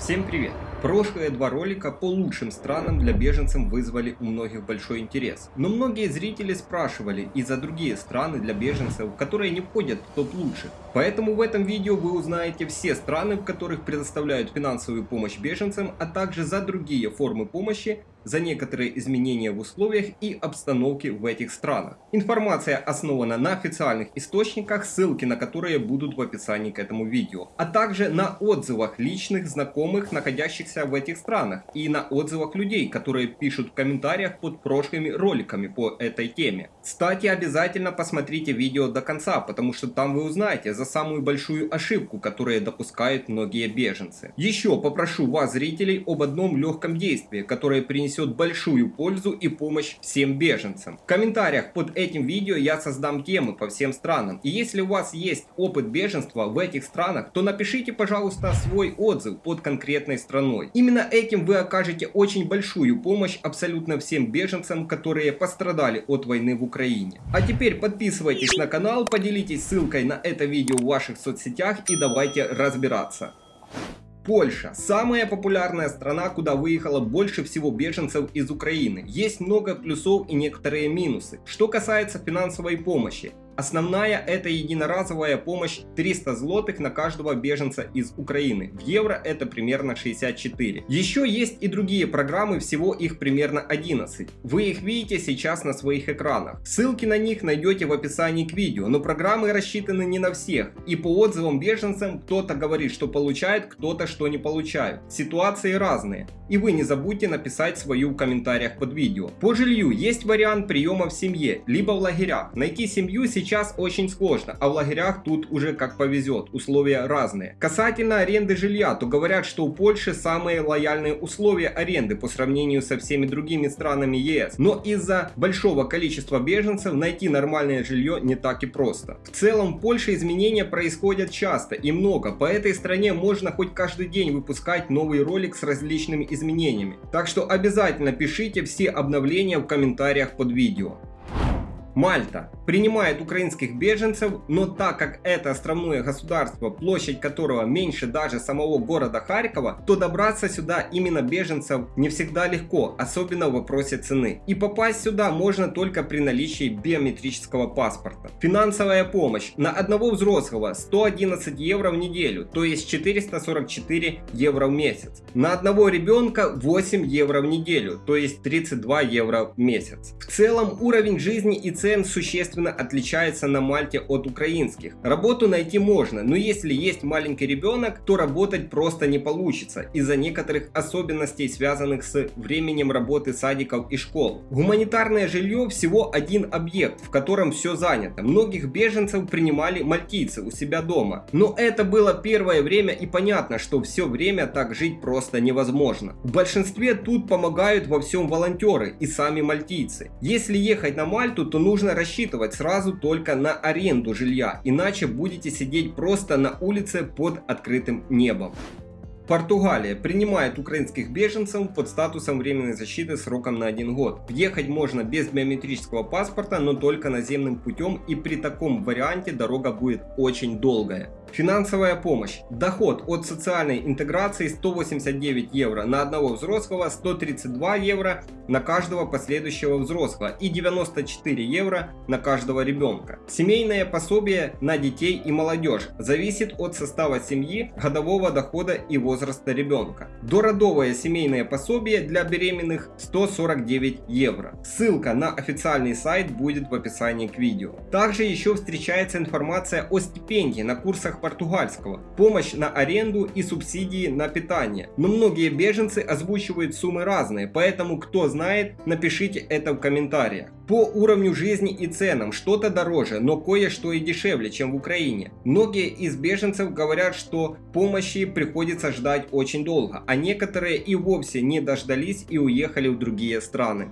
Всем привет! Прошлые два ролика по лучшим странам для беженцев вызвали у многих большой интерес. Но многие зрители спрашивали и за другие страны для беженцев, которые не входят в топ лучших. Поэтому в этом видео вы узнаете все страны, в которых предоставляют финансовую помощь беженцам, а также за другие формы помощи, за некоторые изменения в условиях и обстановке в этих странах. Информация основана на официальных источниках, ссылки на которые будут в описании к этому видео, а также на отзывах личных знакомых, находящихся в этих странах, и на отзывах людей, которые пишут в комментариях под прошлыми роликами по этой теме. Кстати, обязательно посмотрите видео до конца, потому что там вы узнаете за самую большую ошибку, которую допускают многие беженцы. Еще попрошу вас, зрителей, об одном легком действии, которое принесет принесет большую пользу и помощь всем беженцам. В комментариях под этим видео я создам темы по всем странам. И если у вас есть опыт беженства в этих странах, то напишите, пожалуйста, свой отзыв под конкретной страной. Именно этим вы окажете очень большую помощь абсолютно всем беженцам, которые пострадали от войны в Украине. А теперь подписывайтесь на канал, поделитесь ссылкой на это видео в ваших соцсетях и давайте разбираться. Польша – самая популярная страна, куда выехало больше всего беженцев из Украины. Есть много плюсов и некоторые минусы. Что касается финансовой помощи, Основная это единоразовая помощь 300 злотых на каждого беженца из Украины. В евро это примерно 64. Еще есть и другие программы, всего их примерно 11. Вы их видите сейчас на своих экранах. Ссылки на них найдете в описании к видео, но программы рассчитаны не на всех. И по отзывам беженцам кто-то говорит, что получает, кто-то что не получает. Ситуации разные. И вы не забудьте написать свою в комментариях под видео. По жилью есть вариант приема в семье, либо в лагерях. Найти семью сейчас сейчас очень сложно, а в лагерях тут уже как повезет, условия разные. Касательно аренды жилья, то говорят, что у Польши самые лояльные условия аренды по сравнению со всеми другими странами ЕС. Но из-за большого количества беженцев найти нормальное жилье не так и просто. В целом в Польше изменения происходят часто и много, по этой стране можно хоть каждый день выпускать новый ролик с различными изменениями. Так что обязательно пишите все обновления в комментариях под видео. Мальта принимает украинских беженцев, но так как это островное государство, площадь которого меньше даже самого города Харькова, то добраться сюда именно беженцев не всегда легко, особенно в вопросе цены. И попасть сюда можно только при наличии биометрического паспорта. Финансовая помощь на одного взрослого 111 евро в неделю, то есть 444 евро в месяц. На одного ребенка 8 евро в неделю, то есть 32 евро в месяц. В целом уровень жизни и цен существенно отличается на Мальте от украинских. Работу найти можно, но если есть маленький ребенок, то работать просто не получится из-за некоторых особенностей, связанных с временем работы садиков и школ. Гуманитарное жилье всего один объект, в котором все занято. Многих беженцев принимали мальтийцы у себя дома. Но это было первое время и понятно, что все время так жить просто невозможно. В большинстве тут помогают во всем волонтеры и сами мальтийцы. Если ехать на Мальту, то нужно нужно рассчитывать сразу только на аренду жилья, иначе будете сидеть просто на улице под открытым небом. Португалия принимает украинских беженцев под статусом временной защиты сроком на один год. Въехать можно без биометрического паспорта, но только наземным путем и при таком варианте дорога будет очень долгая. Финансовая помощь. Доход от социальной интеграции 189 евро на одного взрослого, 132 евро на каждого последующего взрослого и 94 евро на каждого ребенка. Семейное пособие на детей и молодежь зависит от состава семьи, годового дохода и возраста ребенка. Дородовое семейное пособие для беременных 149 евро. Ссылка на официальный сайт будет в описании к видео. Также еще встречается информация о стипендии на курсах португальского, помощь на аренду и субсидии на питание. Но многие беженцы озвучивают суммы разные, поэтому кто знает, напишите это в комментариях. По уровню жизни и ценам что-то дороже, но кое-что и дешевле, чем в Украине. Многие из беженцев говорят, что помощи приходится ждать очень долго, а некоторые и вовсе не дождались и уехали в другие страны.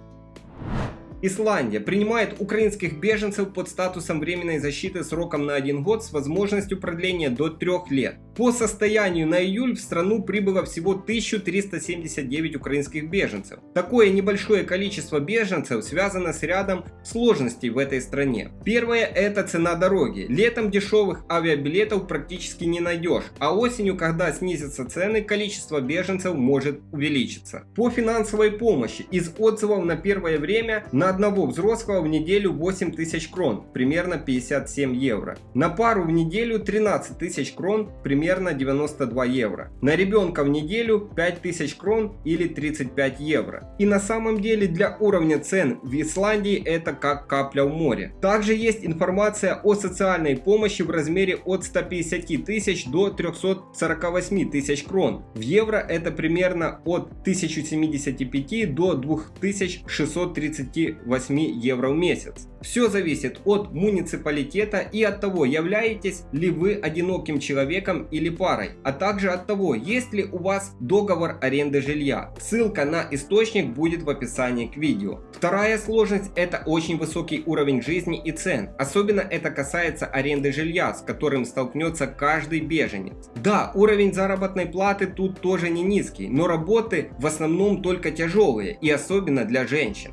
Исландия принимает украинских беженцев под статусом временной защиты сроком на один год с возможностью продления до трех лет. По состоянию на июль в страну прибыло всего 1379 украинских беженцев. Такое небольшое количество беженцев связано с рядом сложностей в этой стране. Первое это цена дороги. Летом дешевых авиабилетов практически не найдешь, а осенью, когда снизятся цены, количество беженцев может увеличиться. По финансовой помощи из отзывов на первое время на одного взрослого в неделю 8 тысяч крон, примерно 57 евро. На пару в неделю 13 тысяч крон, примерно 92 евро. На ребенка в неделю 5 тысяч крон или 35 евро. И на самом деле для уровня цен в Исландии это как капля в море. Также есть информация о социальной помощи в размере от 150 тысяч до 348 тысяч крон. В евро это примерно от 1075 до 2638 евро в месяц. Все зависит от муниципалитета и от того, являетесь ли вы одиноким человеком или парой, а также от того, есть ли у вас договор аренды жилья. Ссылка на источник будет в описании к видео. Вторая сложность это очень высокий уровень жизни и цен. Особенно это касается аренды жилья, с которым столкнется каждый беженец. Да, уровень заработной платы тут тоже не низкий, но работы в основном только тяжелые и особенно для женщин.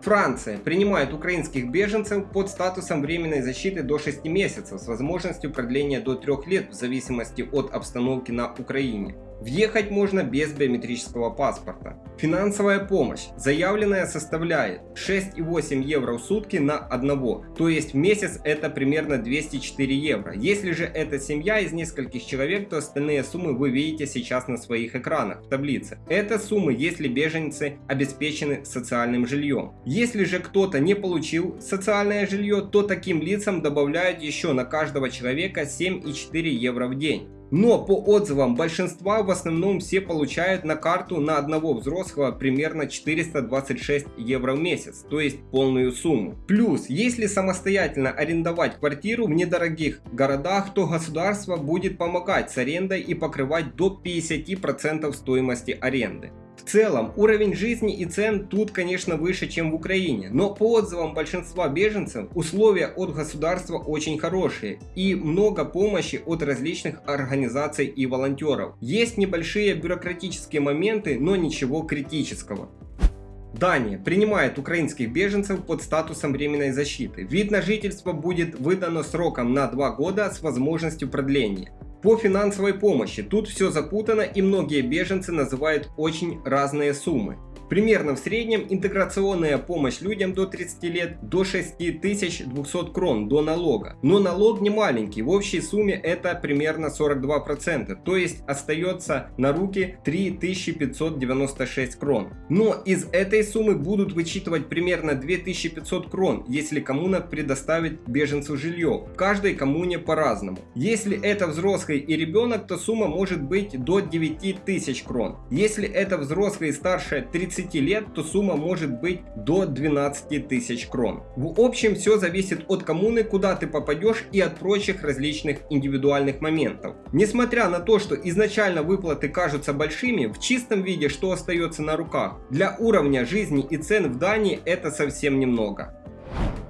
Франция принимает украинских беженцев под статусом временной защиты до 6 месяцев с возможностью продления до 3 лет в зависимости от обстановки на Украине. Въехать можно без биометрического паспорта. Финансовая помощь, заявленная, составляет 6,8 евро в сутки на одного, то есть в месяц это примерно 204 евро. Если же это семья из нескольких человек, то остальные суммы вы видите сейчас на своих экранах в таблице. Это суммы, если беженцы обеспечены социальным жильем. Если же кто-то не получил социальное жилье, то таким лицам добавляют еще на каждого человека 7,4 евро в день. Но по отзывам большинства в основном все получают на карту на одного взрослого примерно 426 евро в месяц, то есть полную сумму. Плюс, если самостоятельно арендовать квартиру в недорогих городах, то государство будет помогать с арендой и покрывать до 50% стоимости аренды. Целом, уровень жизни и цен тут, конечно, выше, чем в Украине, но по отзывам большинства беженцев, условия от государства очень хорошие и много помощи от различных организаций и волонтеров. Есть небольшие бюрократические моменты, но ничего критического. Дания принимает украинских беженцев под статусом временной защиты. Вид на жительство будет выдано сроком на 2 года с возможностью продления. По финансовой помощи тут все запутано и многие беженцы называют очень разные суммы. Примерно в среднем интеграционная помощь людям до 30 лет до 6200 крон до налога. Но налог не маленький, в общей сумме это примерно 42%, то есть остается на руки 3596 крон. Но из этой суммы будут вычитывать примерно 2500 крон, если коммуна предоставит беженцу жилье. В каждой коммуне по-разному. Если это взрослый и ребенок, то сумма может быть до 9000 крон. Если это взрослый старше 30 30 лет, то сумма может быть до 12 тысяч крон. В общем, все зависит от коммуны, куда ты попадешь и от прочих различных индивидуальных моментов. Несмотря на то, что изначально выплаты кажутся большими, в чистом виде что остается на руках, для уровня жизни и цен в Дании это совсем немного.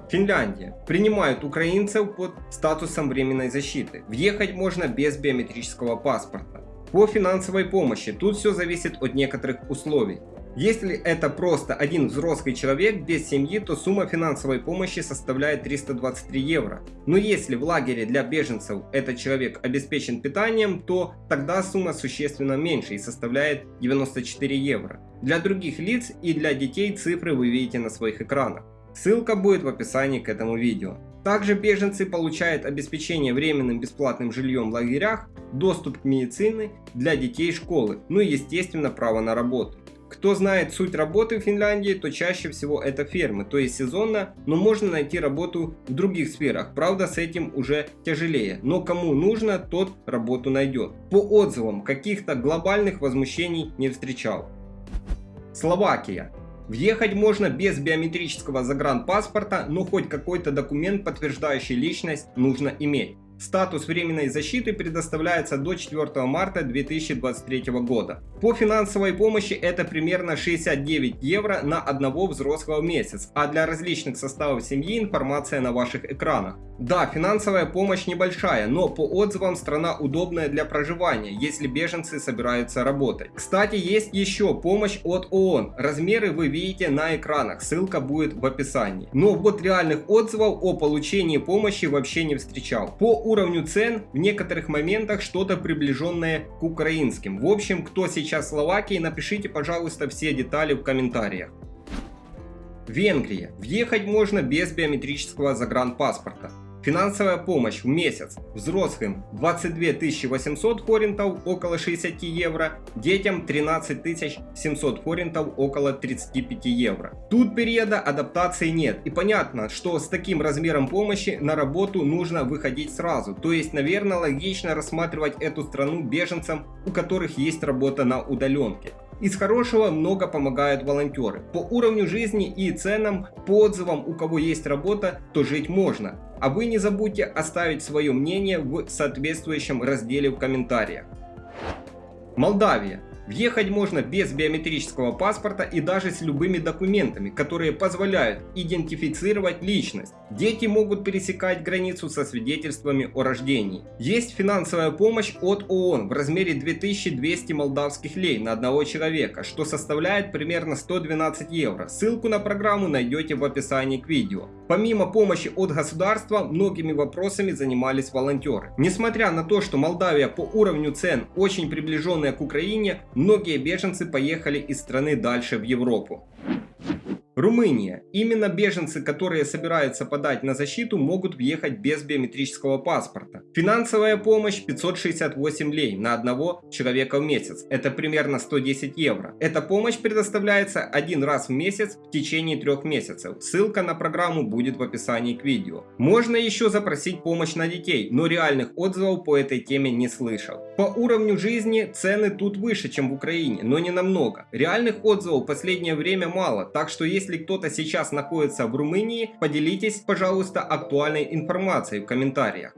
Финляндия. Принимают украинцев под статусом временной защиты. Въехать можно без биометрического паспорта. По финансовой помощи тут все зависит от некоторых условий. Если это просто один взрослый человек без семьи, то сумма финансовой помощи составляет 323 евро. Но если в лагере для беженцев этот человек обеспечен питанием, то тогда сумма существенно меньше и составляет 94 евро. Для других лиц и для детей цифры вы видите на своих экранах. Ссылка будет в описании к этому видео. Также беженцы получают обеспечение временным бесплатным жильем в лагерях, доступ к медицине для детей школы, ну и естественно право на работу. Кто знает суть работы в Финляндии, то чаще всего это фермы, то есть сезонно, но можно найти работу в других сферах. Правда, с этим уже тяжелее, но кому нужно, тот работу найдет. По отзывам, каких-то глобальных возмущений не встречал. Словакия. Въехать можно без биометрического загранпаспорта, но хоть какой-то документ, подтверждающий личность, нужно иметь. Статус временной защиты предоставляется до 4 марта 2023 года. По финансовой помощи это примерно 69 евро на одного взрослого в месяц, а для различных составов семьи информация на ваших экранах. Да, финансовая помощь небольшая, но по отзывам страна удобная для проживания, если беженцы собираются работать. Кстати, есть еще помощь от ООН. Размеры вы видите на экранах, ссылка будет в описании. Но вот реальных отзывов о получении помощи вообще не встречал. По уровню цен в некоторых моментах что-то приближенное к украинским. В общем, кто сейчас в Словакии, напишите, пожалуйста, все детали в комментариях. Венгрия. Въехать можно без биометрического загранпаспорта. Финансовая помощь в месяц взрослым 22 800 форинтов, около 60 евро, детям 13 700 форинтов, около 35 евро. Тут периода адаптации нет и понятно, что с таким размером помощи на работу нужно выходить сразу, то есть наверное логично рассматривать эту страну беженцам, у которых есть работа на удаленке. Из хорошего много помогают волонтеры. По уровню жизни и ценам, по отзывам, у кого есть работа, то жить можно. А вы не забудьте оставить свое мнение в соответствующем разделе в комментариях. Молдавия. Въехать можно без биометрического паспорта и даже с любыми документами, которые позволяют идентифицировать личность. Дети могут пересекать границу со свидетельствами о рождении. Есть финансовая помощь от ООН в размере 2200 молдавских лей на одного человека, что составляет примерно 112 евро. Ссылку на программу найдете в описании к видео. Помимо помощи от государства, многими вопросами занимались волонтеры. Несмотря на то, что Молдавия по уровню цен очень приближенная к Украине, многие беженцы поехали из страны дальше в Европу. Румыния. Именно беженцы, которые собираются подать на защиту, могут въехать без биометрического паспорта. Финансовая помощь 568 лей на одного человека в месяц. Это примерно 110 евро. Эта помощь предоставляется один раз в месяц в течение трех месяцев. Ссылка на программу будет в описании к видео. Можно еще запросить помощь на детей, но реальных отзывов по этой теме не слышал. По уровню жизни цены тут выше, чем в Украине, но не намного. Реальных отзывов в последнее время мало, так что если если кто-то сейчас находится в Румынии, поделитесь, пожалуйста, актуальной информацией в комментариях.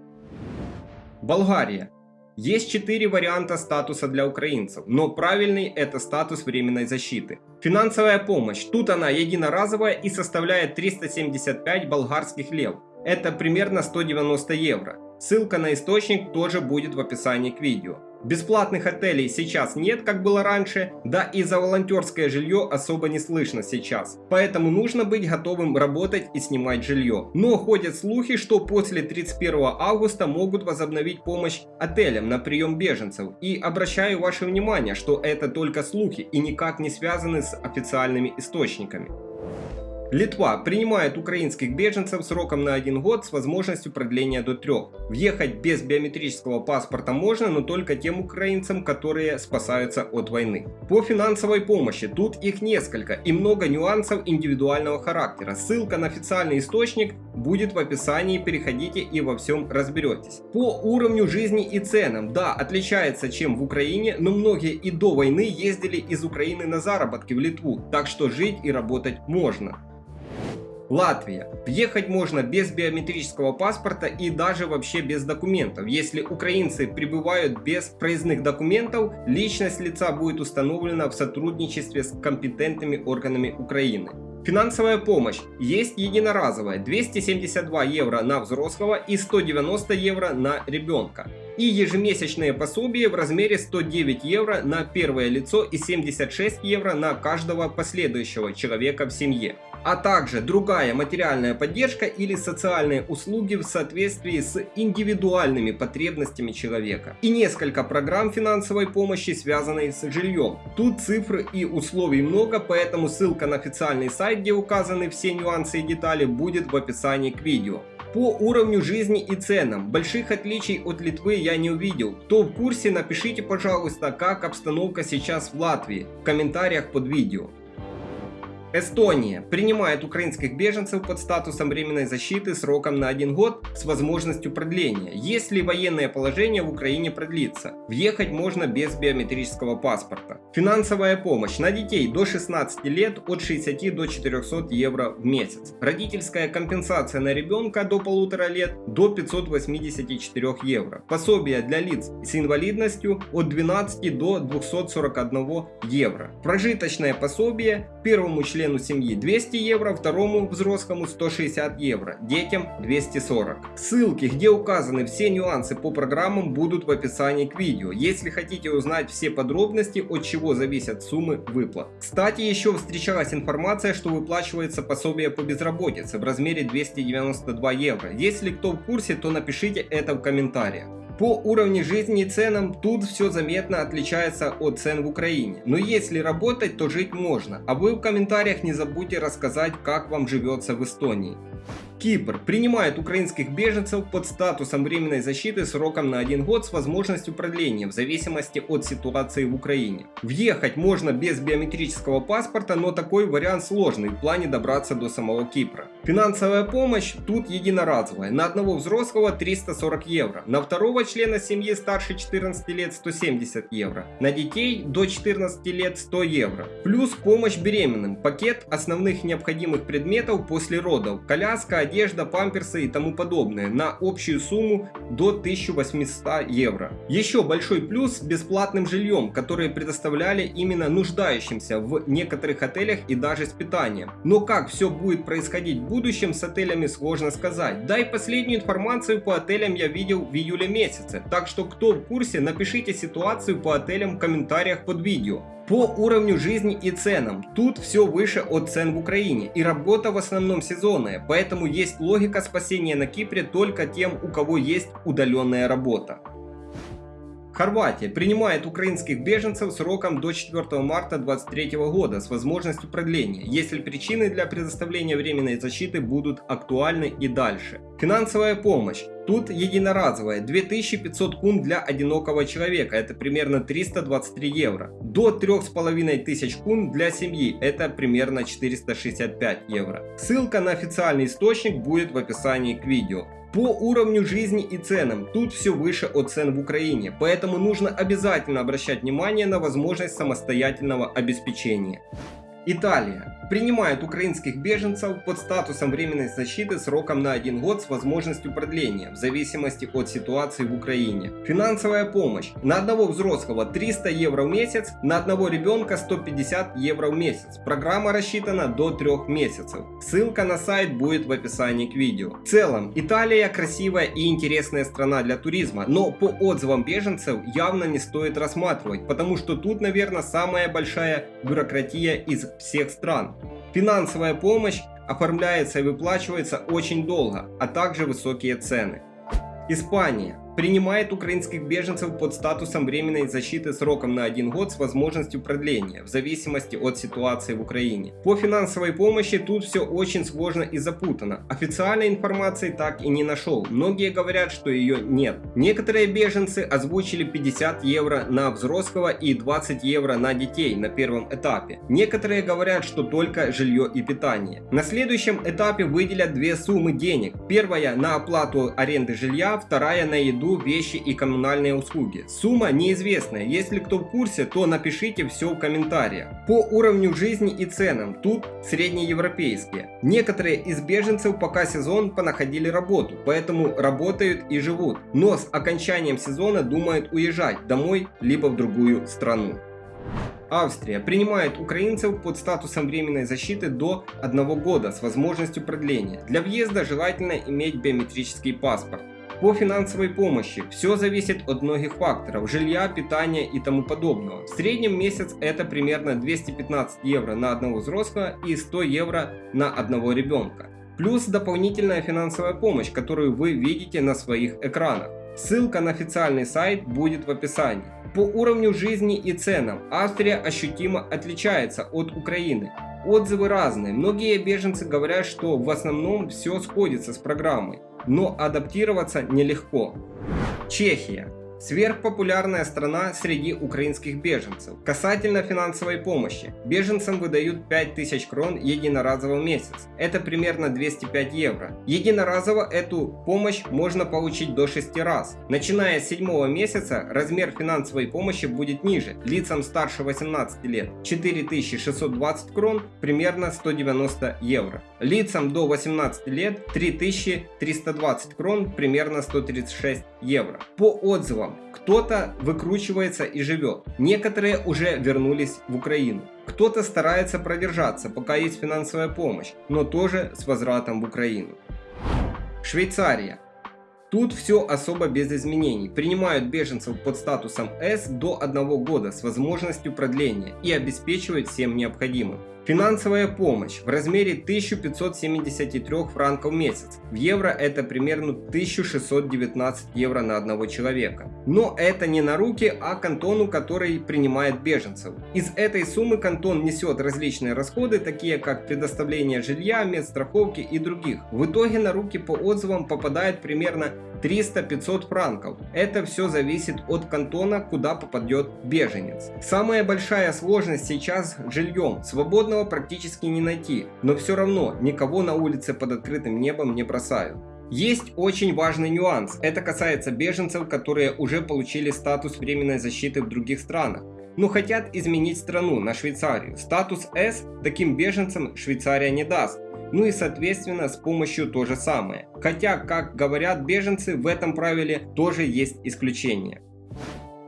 Болгария. Есть четыре варианта статуса для украинцев, но правильный это статус временной защиты. Финансовая помощь. Тут она единоразовая и составляет 375 болгарских лев. Это примерно 190 евро. Ссылка на источник тоже будет в описании к видео. Бесплатных отелей сейчас нет, как было раньше, да и за волонтерское жилье особо не слышно сейчас. Поэтому нужно быть готовым работать и снимать жилье. Но ходят слухи, что после 31 августа могут возобновить помощь отелям на прием беженцев. И обращаю ваше внимание, что это только слухи и никак не связаны с официальными источниками. Литва принимает украинских беженцев сроком на один год с возможностью продления до трех. Въехать без биометрического паспорта можно, но только тем украинцам, которые спасаются от войны. По финансовой помощи тут их несколько и много нюансов индивидуального характера. Ссылка на официальный источник будет в описании, переходите и во всем разберетесь. По уровню жизни и ценам, да, отличается чем в Украине, но многие и до войны ездили из Украины на заработки в Литву, так что жить и работать можно. Латвия. Въехать можно без биометрического паспорта и даже вообще без документов. Если украинцы прибывают без проездных документов, личность лица будет установлена в сотрудничестве с компетентными органами Украины. Финансовая помощь есть единоразовая 272 евро на взрослого и 190 евро на ребенка. И ежемесячные пособия в размере 109 евро на первое лицо и 76 евро на каждого последующего человека в семье а также другая материальная поддержка или социальные услуги в соответствии с индивидуальными потребностями человека. И несколько программ финансовой помощи, связанные с жильем. Тут цифр и условий много, поэтому ссылка на официальный сайт, где указаны все нюансы и детали, будет в описании к видео. По уровню жизни и ценам больших отличий от Литвы я не увидел. Кто в курсе, напишите пожалуйста, как обстановка сейчас в Латвии в комментариях под видео. Эстония принимает украинских беженцев под статусом временной защиты сроком на один год с возможностью продления, если военное положение в Украине продлится. Въехать можно без биометрического паспорта. Финансовая помощь на детей до 16 лет от 60 до 400 евро в месяц. Родительская компенсация на ребенка до полутора лет до 584 евро. Пособие для лиц с инвалидностью от 12 до 241 евро. Прожиточное пособие первому члену члену семьи 200 евро, второму взрослому 160 евро, детям 240. Ссылки, где указаны все нюансы по программам будут в описании к видео, если хотите узнать все подробности, от чего зависят суммы выплат. Кстати, еще встречалась информация, что выплачивается пособие по безработице в размере 292 евро. Если кто в курсе, то напишите это в комментариях. По уровню жизни и ценам тут все заметно отличается от цен в Украине. Но если работать, то жить можно. А вы в комментариях не забудьте рассказать, как вам живется в Эстонии. Кипр принимает украинских беженцев под статусом временной защиты сроком на один год с возможностью продления в зависимости от ситуации в Украине. Въехать можно без биометрического паспорта, но такой вариант сложный в плане добраться до самого Кипра. Финансовая помощь тут единоразовая. На одного взрослого 340 евро, на второго члена семьи старше 14 лет 170 евро, на детей до 14 лет 100 евро. Плюс помощь беременным, пакет основных необходимых предметов после родов, коляска, одежда, памперсы и тому подобное на общую сумму до 1800 евро. Еще большой плюс бесплатным жильем, которое предоставляли именно нуждающимся в некоторых отелях и даже с питанием. Но как все будет происходить в будущем с отелями сложно сказать. Да и последнюю информацию по отелям я видел в июле месяце. Так что кто в курсе, напишите ситуацию по отелям в комментариях под видео. По уровню жизни и ценам, тут все выше от цен в Украине. И работа в основном сезонная, поэтому есть логика спасения на Кипре только тем, у кого есть удаленная работа. Хорватия принимает украинских беженцев сроком до 4 марта 2023 года с возможностью продления, если причины для предоставления временной защиты будут актуальны и дальше. Финансовая помощь. Тут единоразовая 2500 кун для одинокого человека, это примерно 323 евро. До 3500 кун для семьи, это примерно 465 евро. Ссылка на официальный источник будет в описании к видео. По уровню жизни и ценам, тут все выше от цен в Украине, поэтому нужно обязательно обращать внимание на возможность самостоятельного обеспечения. Италия принимает украинских беженцев под статусом временной защиты сроком на один год с возможностью продления, в зависимости от ситуации в Украине. Финансовая помощь. На одного взрослого 300 евро в месяц, на одного ребенка 150 евро в месяц. Программа рассчитана до 3 месяцев. Ссылка на сайт будет в описании к видео. В целом, Италия красивая и интересная страна для туризма, но по отзывам беженцев явно не стоит рассматривать, потому что тут, наверное, самая большая бюрократия из всех стран. Финансовая помощь оформляется и выплачивается очень долго, а также высокие цены. Испания принимает украинских беженцев под статусом временной защиты сроком на один год с возможностью продления, в зависимости от ситуации в Украине. По финансовой помощи тут все очень сложно и запутано. Официальной информации так и не нашел. Многие говорят, что ее нет. Некоторые беженцы озвучили 50 евро на взрослого и 20 евро на детей на первом этапе. Некоторые говорят, что только жилье и питание. На следующем этапе выделят две суммы денег. Первая на оплату аренды жилья, вторая на еду еду, вещи и коммунальные услуги. Сумма неизвестная, если кто в курсе, то напишите все в комментариях. По уровню жизни и ценам, тут среднеевропейские. Некоторые из беженцев пока сезон понаходили работу, поэтому работают и живут, но с окончанием сезона думают уезжать домой либо в другую страну. Австрия принимает украинцев под статусом временной защиты до 1 года с возможностью продления. Для въезда желательно иметь биометрический паспорт. По финансовой помощи все зависит от многих факторов, жилья, питания и тому подобного. В среднем месяц это примерно 215 евро на одного взрослого и 100 евро на одного ребенка. Плюс дополнительная финансовая помощь, которую вы видите на своих экранах. Ссылка на официальный сайт будет в описании. По уровню жизни и ценам Австрия ощутимо отличается от Украины. Отзывы разные. Многие беженцы говорят, что в основном все сходится с программой но адаптироваться нелегко. Чехия Сверхпопулярная страна среди украинских беженцев. Касательно финансовой помощи. Беженцам выдают 5000 крон единоразово в месяц. Это примерно 205 евро. Единоразово эту помощь можно получить до 6 раз. Начиная с 7 месяца размер финансовой помощи будет ниже. Лицам старше 18 лет 4620 крон, примерно 190 евро. Лицам до 18 лет 3320 крон, примерно 136 евро. По отзывам, кто-то выкручивается и живет, некоторые уже вернулись в Украину. Кто-то старается продержаться, пока есть финансовая помощь, но тоже с возвратом в Украину. Швейцария. Тут все особо без изменений. Принимают беженцев под статусом С до одного года с возможностью продления и обеспечивают всем необходимым. Финансовая помощь в размере 1573 франков в месяц. В евро это примерно 1619 евро на одного человека. Но это не на руки, а кантону, который принимает беженцев. Из этой суммы кантон несет различные расходы, такие как предоставление жилья, медстраховки и других. В итоге на руки по отзывам попадает примерно 300-500 франков. Это все зависит от кантона, куда попадет беженец. Самая большая сложность сейчас с жильем. Свободного практически не найти, но все равно никого на улице под открытым небом не бросают. Есть очень важный нюанс. Это касается беженцев, которые уже получили статус временной защиты в других странах но хотят изменить страну на Швейцарию. Статус С таким беженцам Швейцария не даст, ну и соответственно с помощью то же самое. Хотя, как говорят беженцы, в этом правиле тоже есть исключения.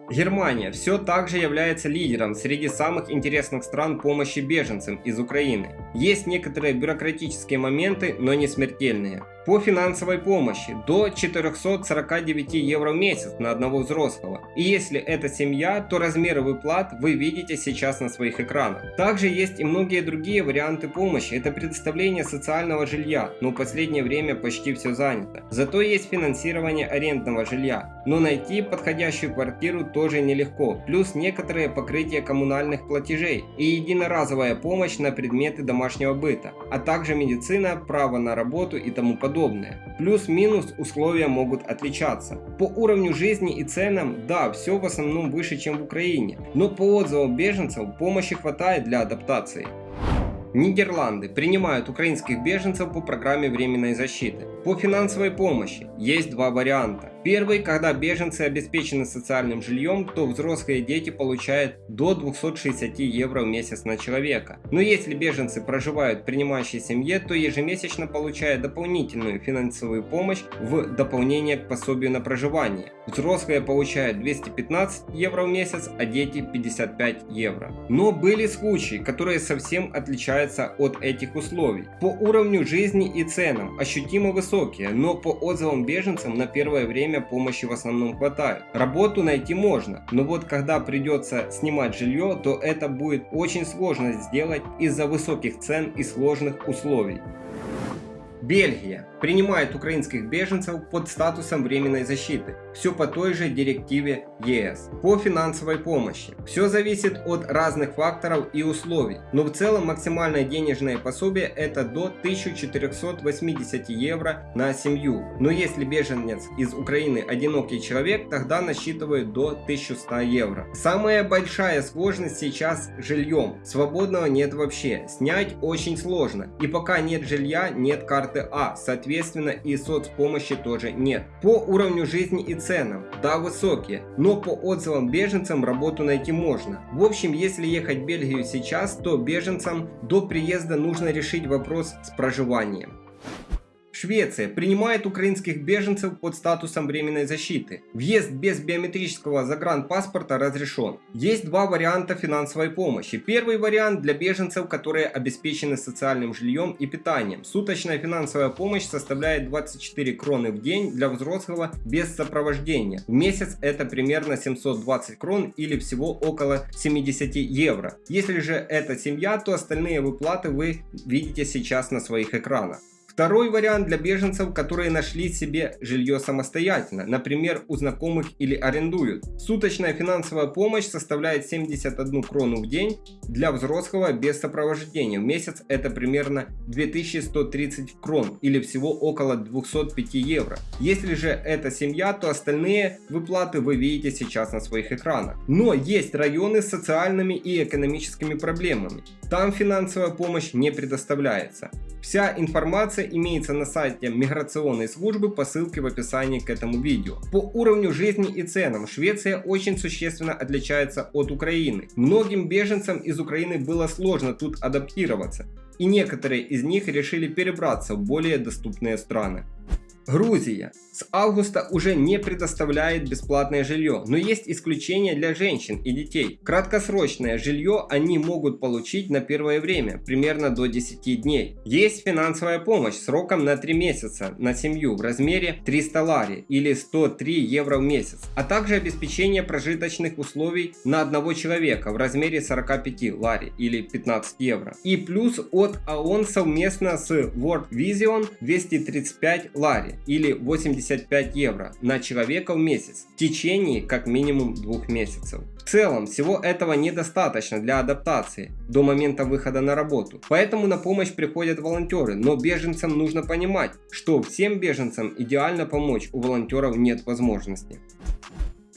Германия все так же является лидером среди самых интересных стран помощи беженцам из Украины. Есть некоторые бюрократические моменты, но не смертельные по финансовой помощи до 449 евро в месяц на одного взрослого. И если это семья, то размеры выплат вы видите сейчас на своих экранах. Также есть и многие другие варианты помощи. Это предоставление социального жилья, но в последнее время почти все занято. Зато есть финансирование арендного жилья. Но найти подходящую квартиру тоже нелегко. Плюс некоторые покрытия коммунальных платежей и единоразовая помощь на предметы домашнего быта, а также медицина, право на работу и тому подобное подобное. Плюс-минус условия могут отличаться. По уровню жизни и ценам, да, все в основном выше, чем в Украине, но по отзывам беженцев помощи хватает для адаптации. Нидерланды принимают украинских беженцев по программе временной защиты. По финансовой помощи есть два варианта. Первый, когда беженцы обеспечены социальным жильем, то взрослые дети получают до 260 евро в месяц на человека. Но если беженцы проживают в принимающей семье, то ежемесячно получают дополнительную финансовую помощь в дополнение к пособию на проживание. Взрослые получают 215 евро в месяц, а дети 55 евро. Но были случаи, которые совсем отличаются от этих условий. По уровню жизни и ценам ощутимо высокие, но по отзывам беженцам на первое время время помощи в основном хватает. Работу найти можно, но вот когда придется снимать жилье, то это будет очень сложно сделать из-за высоких цен и сложных условий. Бельгия принимает украинских беженцев под статусом временной защиты. Все по той же директиве ЕС. По финансовой помощи. Все зависит от разных факторов и условий. Но в целом максимальное денежное пособие это до 1480 евро на семью. Но если беженец из Украины одинокий человек, тогда насчитывают до 1100 евро. Самая большая сложность сейчас жильем. Свободного нет вообще. Снять очень сложно. И пока нет жилья, нет карты А. Соответственно, соответственно и соцпомощи тоже нет. По уровню жизни и ценам, да высокие, но по отзывам беженцам работу найти можно. В общем, если ехать в Бельгию сейчас, то беженцам до приезда нужно решить вопрос с проживанием. Швеция принимает украинских беженцев под статусом временной защиты. Въезд без биометрического загранпаспорта разрешен. Есть два варианта финансовой помощи. Первый вариант для беженцев, которые обеспечены социальным жильем и питанием. Суточная финансовая помощь составляет 24 кроны в день для взрослого без сопровождения. В месяц это примерно 720 крон или всего около 70 евро. Если же это семья, то остальные выплаты вы видите сейчас на своих экранах. Второй вариант для беженцев, которые нашли себе жилье самостоятельно, например, у знакомых или арендуют. Суточная финансовая помощь составляет 71 крону в день для взрослого без сопровождения. В месяц это примерно 2130 крон или всего около 205 евро. Если же это семья, то остальные выплаты вы видите сейчас на своих экранах. Но есть районы с социальными и экономическими проблемами. Там финансовая помощь не предоставляется. Вся информация имеется на сайте миграционной службы по ссылке в описании к этому видео. По уровню жизни и ценам Швеция очень существенно отличается от Украины. Многим беженцам из Украины было сложно тут адаптироваться, и некоторые из них решили перебраться в более доступные страны. Грузия. С августа уже не предоставляет бесплатное жилье, но есть исключения для женщин и детей. Краткосрочное жилье они могут получить на первое время, примерно до 10 дней. Есть финансовая помощь сроком на 3 месяца на семью в размере 300 лари или 103 евро в месяц, а также обеспечение прожиточных условий на одного человека в размере 45 лари или 15 евро. И плюс от ООН совместно с World Vision 235 лари или 80 75 евро на человека в месяц в течение как минимум двух месяцев. В целом, всего этого недостаточно для адаптации до момента выхода на работу. Поэтому на помощь приходят волонтеры, но беженцам нужно понимать, что всем беженцам идеально помочь у волонтеров нет возможности.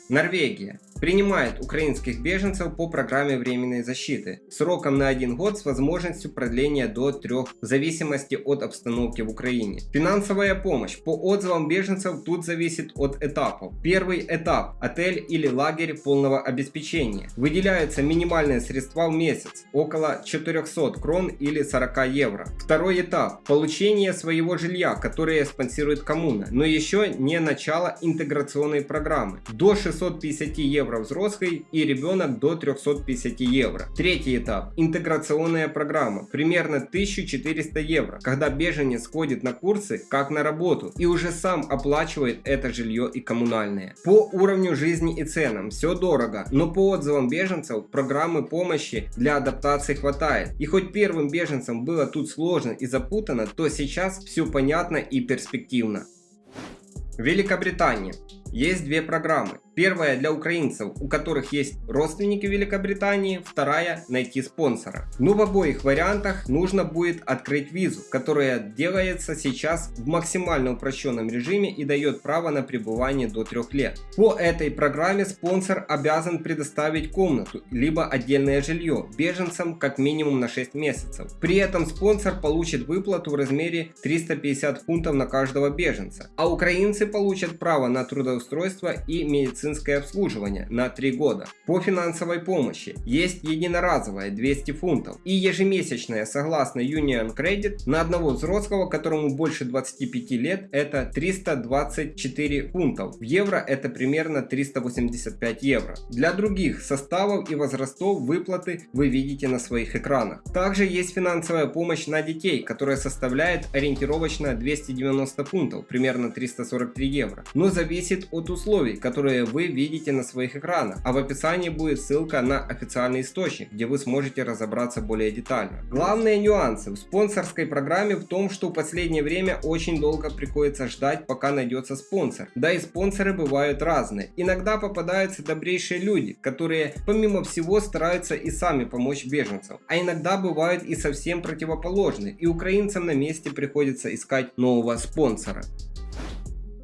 Норвегия принимает украинских беженцев по программе временной защиты сроком на один год с возможностью продления до трех в зависимости от обстановки в Украине. Финансовая помощь по отзывам беженцев тут зависит от этапов. Первый этап – отель или лагерь полного обеспечения. Выделяются минимальные средства в месяц – около 400 крон или 40 евро. Второй этап – получение своего жилья, которое спонсирует коммуна, но еще не начало интеграционной программы – до 650 евро евро взрослый и ребенок до 350 евро. Третий этап. Интеграционная программа. Примерно 1400 евро, когда беженец ходит на курсы как на работу и уже сам оплачивает это жилье и коммунальное. По уровню жизни и ценам все дорого, но по отзывам беженцев программы помощи для адаптации хватает. И хоть первым беженцам было тут сложно и запутано, то сейчас все понятно и перспективно. Великобритания. Есть две программы. Первая для украинцев, у которых есть родственники в Великобритании, вторая найти спонсора. Но в обоих вариантах нужно будет открыть визу, которая делается сейчас в максимально упрощенном режиме и дает право на пребывание до 3 лет. По этой программе спонсор обязан предоставить комнату, либо отдельное жилье беженцам как минимум на 6 месяцев. При этом спонсор получит выплату в размере 350 фунтов на каждого беженца, а украинцы получат право на трудоустройство и медицинское медицинское обслуживание на 3 года. По финансовой помощи есть единоразовая 200 фунтов и ежемесячная согласно Union Credit на одного взрослого, которому больше 25 лет, это 324 фунтов. В евро это примерно 385 евро. Для других составов и возрастов выплаты вы видите на своих экранах. Также есть финансовая помощь на детей, которая составляет ориентировочно 290 фунтов, примерно 343 евро, но зависит от условий, которые вы вы видите на своих экранах, а в описании будет ссылка на официальный источник, где вы сможете разобраться более детально. Главные нюансы в спонсорской программе в том, что в последнее время очень долго приходится ждать, пока найдется спонсор. Да и спонсоры бывают разные. Иногда попадаются добрейшие люди, которые помимо всего стараются и сами помочь беженцам. А иногда бывают и совсем противоположные, и украинцам на месте приходится искать нового спонсора.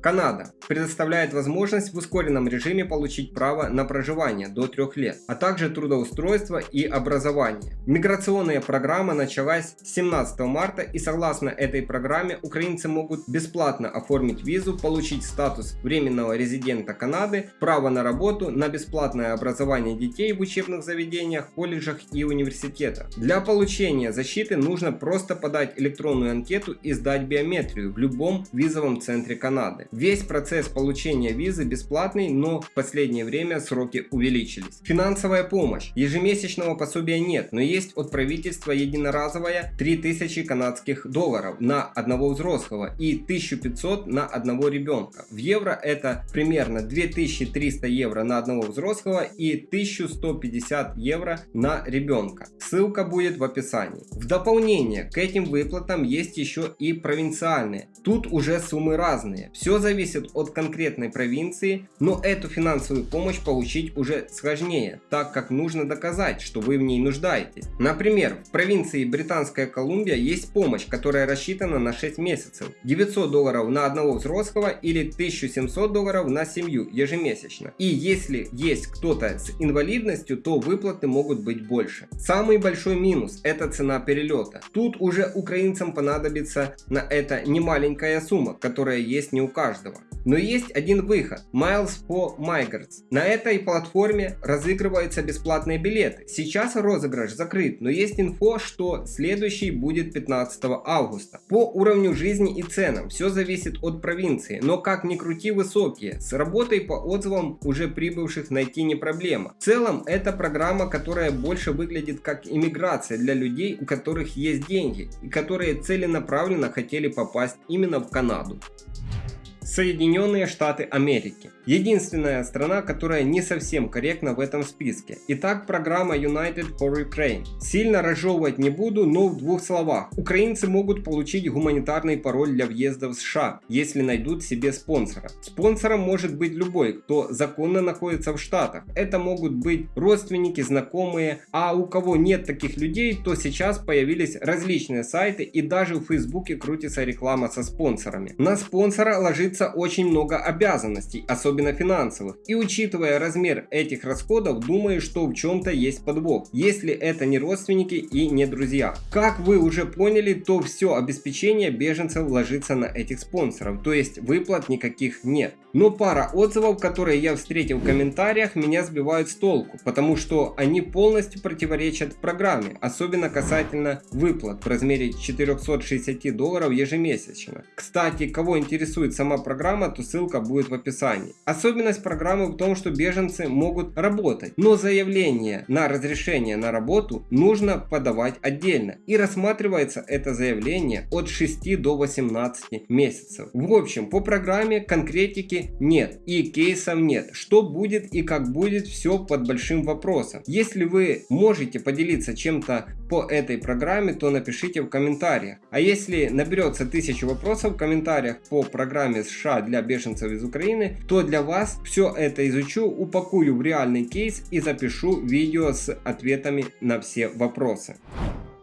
Канада предоставляет возможность в ускоренном режиме получить право на проживание до 3 лет, а также трудоустройство и образование. Миграционная программа началась 17 марта и согласно этой программе украинцы могут бесплатно оформить визу, получить статус временного резидента Канады, право на работу, на бесплатное образование детей в учебных заведениях, колледжах и университетах. Для получения защиты нужно просто подать электронную анкету и сдать биометрию в любом визовом центре Канады. Весь процесс получения визы бесплатный, но в последнее время сроки увеличились. Финансовая помощь. Ежемесячного пособия нет, но есть от правительства единоразовая 3000 канадских долларов на одного взрослого и 1500 на одного ребенка. В евро это примерно 2300 евро на одного взрослого и 1150 евро на ребенка. Ссылка будет в описании. В дополнение к этим выплатам есть еще и провинциальные. Тут уже суммы разные. Все зависит от конкретной провинции, но эту финансовую помощь получить уже сложнее, так как нужно доказать, что вы в ней нуждаетесь. Например, в провинции Британская Колумбия есть помощь, которая рассчитана на 6 месяцев. 900 долларов на одного взрослого или 1700 долларов на семью ежемесячно. И если есть кто-то с инвалидностью, то выплаты могут быть больше. Самый большой минус – это цена перелета. Тут уже украинцам понадобится на это немаленькая сумма, которая есть не у каждого каждого. Но есть один выход – Miles for Migrants. На этой платформе разыгрываются бесплатные билеты. Сейчас розыгрыш закрыт, но есть инфо, что следующий будет 15 августа. По уровню жизни и ценам все зависит от провинции, но как ни крути высокие. С работой по отзывам уже прибывших найти не проблема. В целом это программа, которая больше выглядит как иммиграция для людей, у которых есть деньги и которые целенаправленно хотели попасть именно в Канаду. Соединенные Штаты Америки. Единственная страна, которая не совсем корректна в этом списке. Итак, программа United for Ukraine. Сильно разжевывать не буду, но в двух словах. Украинцы могут получить гуманитарный пароль для въезда в США, если найдут себе спонсора. Спонсором может быть любой, кто законно находится в Штатах. Это могут быть родственники, знакомые, а у кого нет таких людей, то сейчас появились различные сайты и даже в Фейсбуке крутится реклама со спонсорами. На спонсора ложится очень много обязанностей, особенно финансовых. И учитывая размер этих расходов, думаю, что в чем-то есть подвох, если это не родственники и не друзья. Как вы уже поняли, то все обеспечение беженцев ложится на этих спонсоров, то есть выплат никаких нет. Но пара отзывов, которые я встретил в комментариях, меня сбивают с толку, потому что они полностью противоречат программе, особенно касательно выплат в размере 460 долларов ежемесячно. Кстати, кого интересует сама программа, то ссылка будет в описании. Особенность программы в том, что беженцы могут работать, но заявление на разрешение на работу нужно подавать отдельно. И рассматривается это заявление от 6 до 18 месяцев. В общем, по программе конкретики нет и кейсов нет. Что будет и как будет, все под большим вопросом. Если вы можете поделиться чем-то по этой программе, то напишите в комментариях. А если наберется тысячу вопросов в комментариях по программе США для беженцев из Украины, то для вас все это изучу, упакую в реальный кейс и запишу видео с ответами на все вопросы.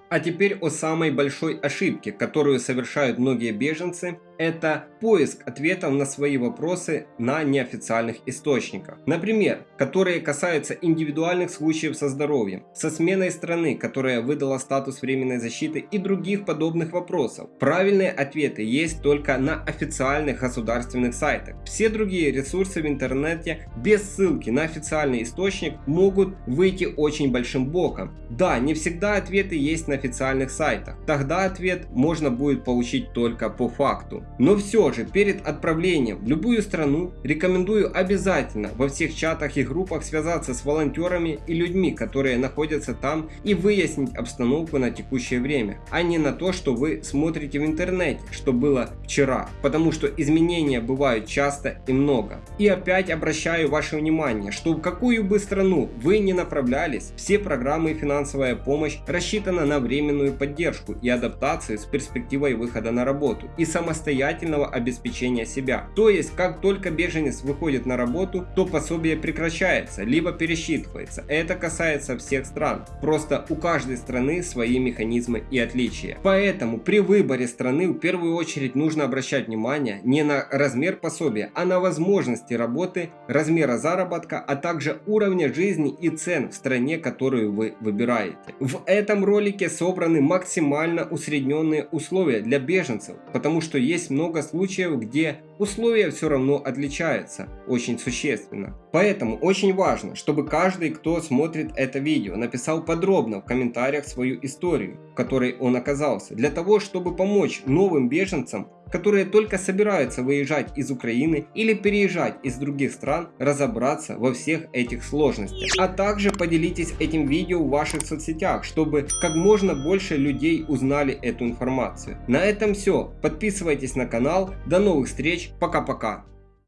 А теперь о самой большой ошибке, которую совершают многие беженцы это поиск ответов на свои вопросы на неофициальных источниках. Например, которые касаются индивидуальных случаев со здоровьем, со сменой страны, которая выдала статус временной защиты и других подобных вопросов. Правильные ответы есть только на официальных государственных сайтах. Все другие ресурсы в интернете без ссылки на официальный источник могут выйти очень большим боком. Да, не всегда ответы есть на официальных сайтах. Тогда ответ можно будет получить только по факту. Но все же, перед отправлением в любую страну рекомендую обязательно во всех чатах и группах связаться с волонтерами и людьми, которые находятся там и выяснить обстановку на текущее время, а не на то, что вы смотрите в интернете, что было вчера, потому что изменения бывают часто и много. И опять обращаю ваше внимание, что в какую бы страну вы не направлялись, все программы и финансовая помощь рассчитана на временную поддержку и адаптацию с перспективой выхода на работу и самостоятельно самостоятельного обеспечения себя. То есть, как только беженец выходит на работу, то пособие прекращается, либо пересчитывается. Это касается всех стран. Просто у каждой страны свои механизмы и отличия. Поэтому при выборе страны в первую очередь нужно обращать внимание не на размер пособия, а на возможности работы, размера заработка, а также уровня жизни и цен в стране, которую вы выбираете. В этом ролике собраны максимально усредненные условия для беженцев, потому что есть много случаев, где условия все равно отличаются очень существенно. Поэтому очень важно, чтобы каждый, кто смотрит это видео, написал подробно в комментариях свою историю, в которой он оказался, для того, чтобы помочь новым беженцам которые только собираются выезжать из Украины или переезжать из других стран, разобраться во всех этих сложностях. А также поделитесь этим видео в ваших соцсетях, чтобы как можно больше людей узнали эту информацию. На этом все. Подписывайтесь на канал. До новых встреч. Пока-пока.